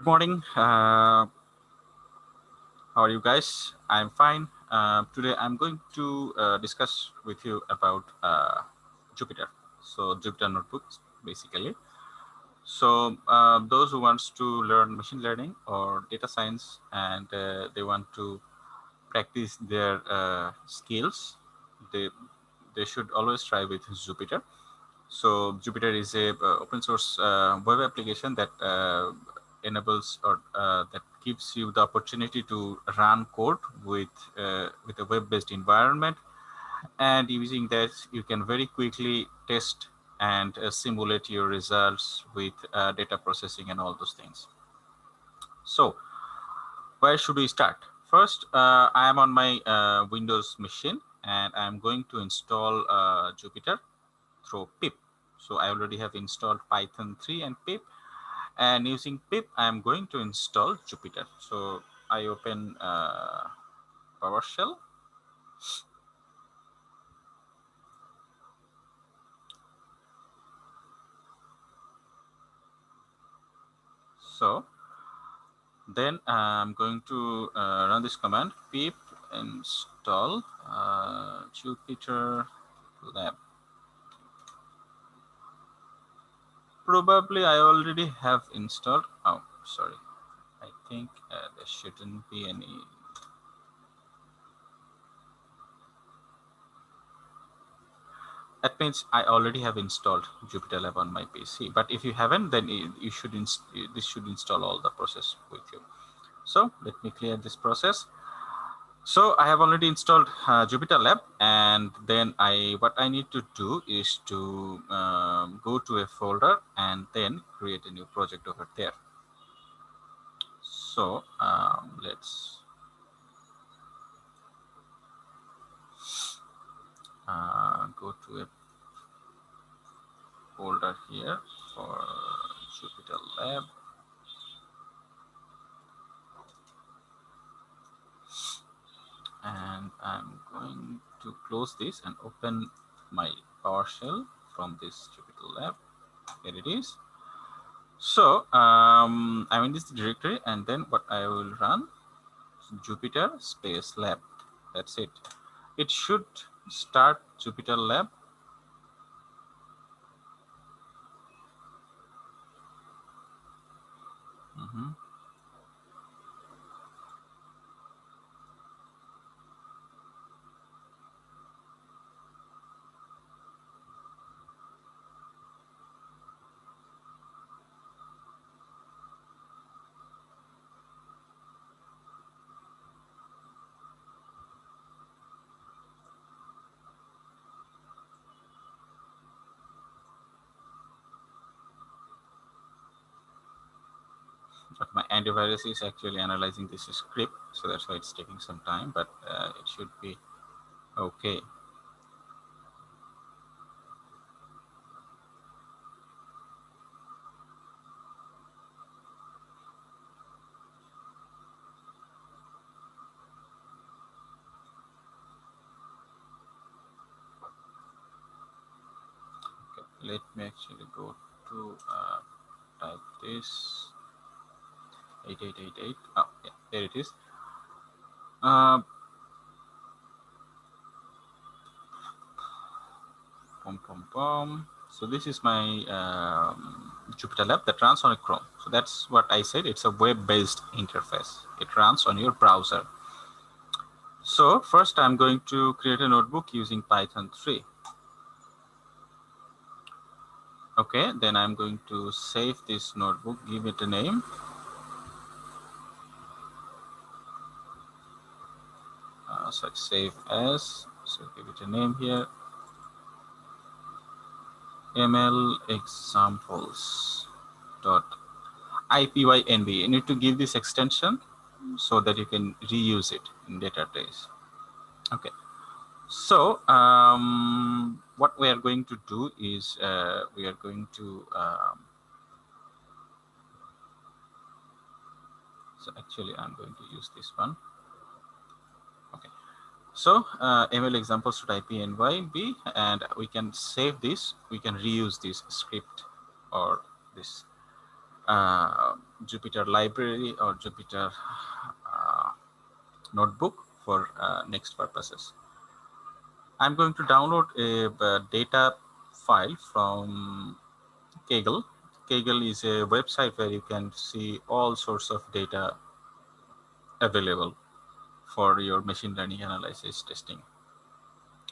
Good morning. Uh, how are you guys? I'm fine. Uh, today I'm going to uh, discuss with you about uh, Jupyter. So Jupyter notebooks, basically. So uh, those who wants to learn machine learning or data science and uh, they want to practice their skills, they they should always try with Jupyter. So Jupyter is a open source web application that enables or uh, that gives you the opportunity to run code with uh, with a web-based environment. And using that you can very quickly test and uh, simulate your results with uh, data processing and all those things. So where should we start? First uh, i am on my uh, windows machine and i'm going to install jupyter through pip. So i already have installed python 3 and pip and using pip i'm going to install jupyter. So i open uh, powershell. So then i'm going to uh, run this command pip install uh, jupyter lab probably I already have installed. Oh, sorry. I think uh, there shouldn't be any. That means I already have installed Jupyter Lab on my PC. But if you haven't, then you should this should install all the process with you. So let me clear this process. So I have already installed uh, Jupyter Lab and then I what I need to do is to um, go to a folder and then create a new project over there. So um, let's uh, go to a folder here for Jupyter Lab and I'm going to close this and open my PowerShell from this Jupyter Lab. Here it is. So um, I'm in this directory and then what I will run Jupyter space lab. That's it. It should start Jupyter lab Mm -hmm. But my antivirus is actually analyzing this script so that's why it's taking some time but uh, it should be okay let me actually go to uh, type this 8888 oh yeah there it is. Uh, pom, pom, pom. so this is my um, Jupyter Lab that runs on a Chrome. So that's what I said. It's a web-based interface. It runs on your browser. So first I'm going to create a notebook using Python 3 okay then I'm going to save this notebook. Give it a name such save as. So give it a name here. Ml examples dot ipynb you need to give this extension so that you can reuse it in database. Okay. So um, what we are going to do is uh, we are going to um, so actually i'm going to use this one so uh, ML examples should IPYNB, and we can save this. We can reuse this script or this uh, Jupyter library or Jupyter uh, notebook for uh, next purposes. I'm going to download a, a data file from Kaggle. Kaggle is a website where you can see all sorts of data available for your machine learning analysis testing.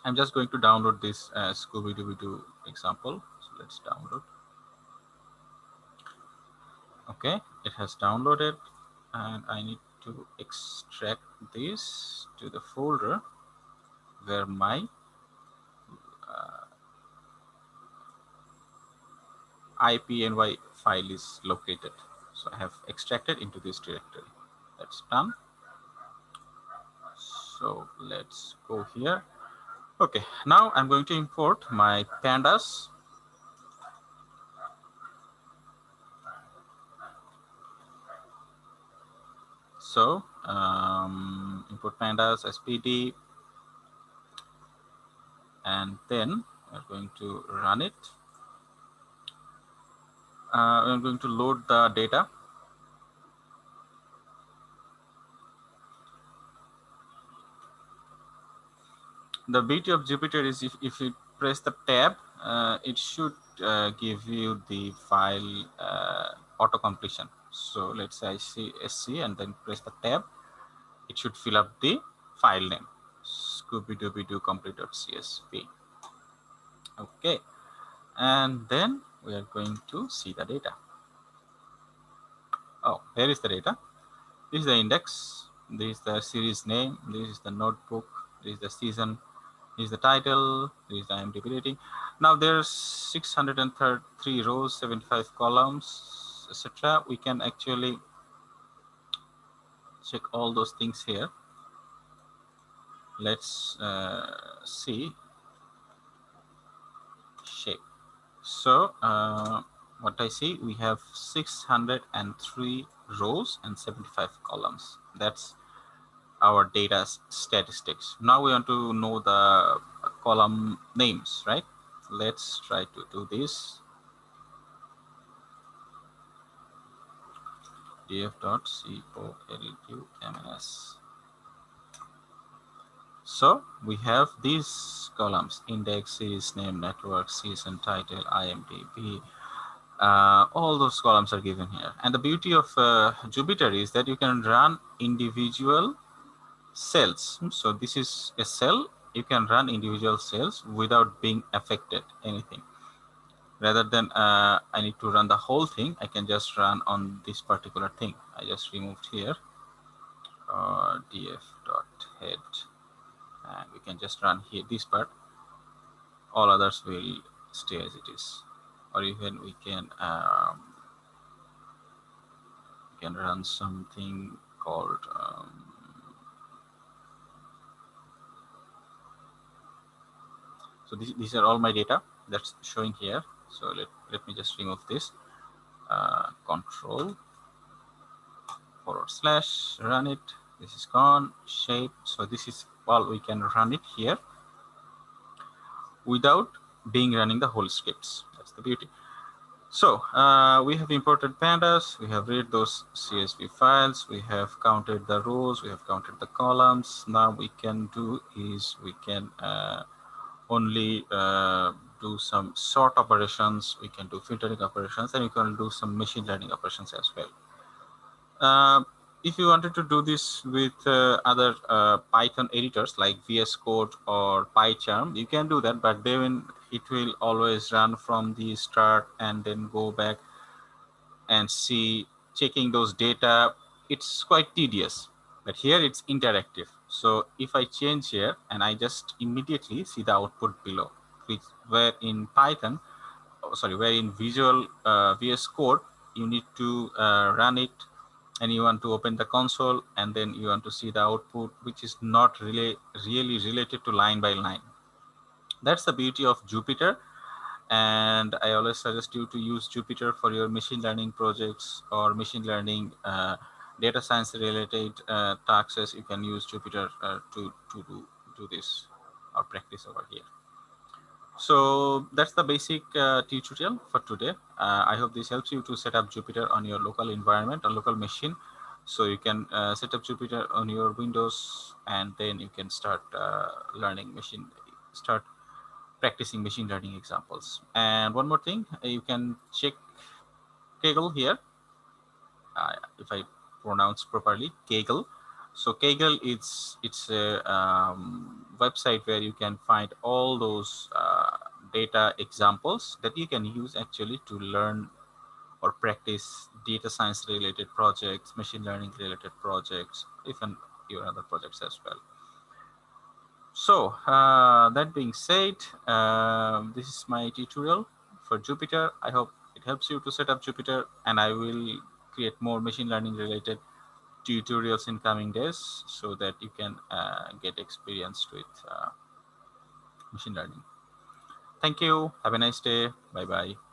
I'm just going to download this uh, Scooby-Doo example. So let's download. Okay, it has downloaded and I need to extract this to the folder where my uh, IPNY file is located. So I have extracted into this directory. That's done. So let's go here. Okay, now I'm going to import my pandas. So um, import pandas SPD and then we're going to run it. Uh, I'm going to load the data the beauty of Jupyter is if, if you press the tab, uh, it should uh, give you the file uh, auto completion. So let's say I see SC and then press the tab, it should fill up the file name scooby-dooby-doo complete.csv. Okay, and then we are going to see the data. Oh, here is the data. This is the index. This is the series name. This is the notebook. This is the season is the title, is the IMDb rating. Now there's 633 rows, 75 columns, etc. We can actually check all those things here. Let's uh, see shape. So uh, what I see, we have 603 rows and 75 columns. That's our data statistics. Now we want to know the column names, right? Let's try to do this. df.columns. So we have these columns, index, series name, network, season, title, IMDb, uh, all those columns are given here. And the beauty of uh, Jupyter is that you can run individual cells. So this is a cell. You can run individual cells without being affected anything. Rather than uh, I need to run the whole thing, I can just run on this particular thing. I just removed here uh, df dot head, and we can just run here this part. All others will stay as it is, or even we can um, we can run something called um, so this, these are all my data that's showing here. So let, let me just remove this. Uh, control forward slash run it. This is gone. Shape. So this is well we can run it here without being running the whole scripts. That's the beauty. So uh, we have imported pandas, we have read those CSV files, we have counted the rows, we have counted the columns. Now we can do is we can uh, only uh, do some sort operations, we can do filtering operations, and we can do some machine learning operations as well. Uh, if you wanted to do this with uh, other uh, Python editors like VS Code or PyCharm, you can do that, but then it will always run from the start and then go back and see checking those data. It's quite tedious, but here it's interactive. So if I change here and I just immediately see the output below, which where in Python, oh, sorry, where in Visual uh, VS Code, you need to uh, run it and you want to open the console and then you want to see the output, which is not really, really related to line by line. That's the beauty of Jupyter. And I always suggest you to use Jupyter for your machine learning projects or machine learning uh, data science related uh, tasks, you can use Jupyter uh, to, to do, do this or practice over here. So that's the basic uh, tutorial for today. Uh, I hope this helps you to set up Jupyter on your local environment or local machine. So you can uh, set up Jupyter on your Windows and then you can start uh, learning machine, start practicing machine learning examples. And one more thing, you can check Kaggle here. If I pronounce properly, Kaggle. So Kaggle it's it's a um, website where you can find all those uh, data examples that you can use actually to learn or practice data science related projects, machine learning related projects, even your other projects as well. So uh, that being said, uh, this is my tutorial for Jupyter. I hope it helps you to set up Jupyter and I will create more machine learning related tutorials in coming days so that you can uh, get experienced with uh, machine learning. Thank you. Have a nice day. Bye-bye.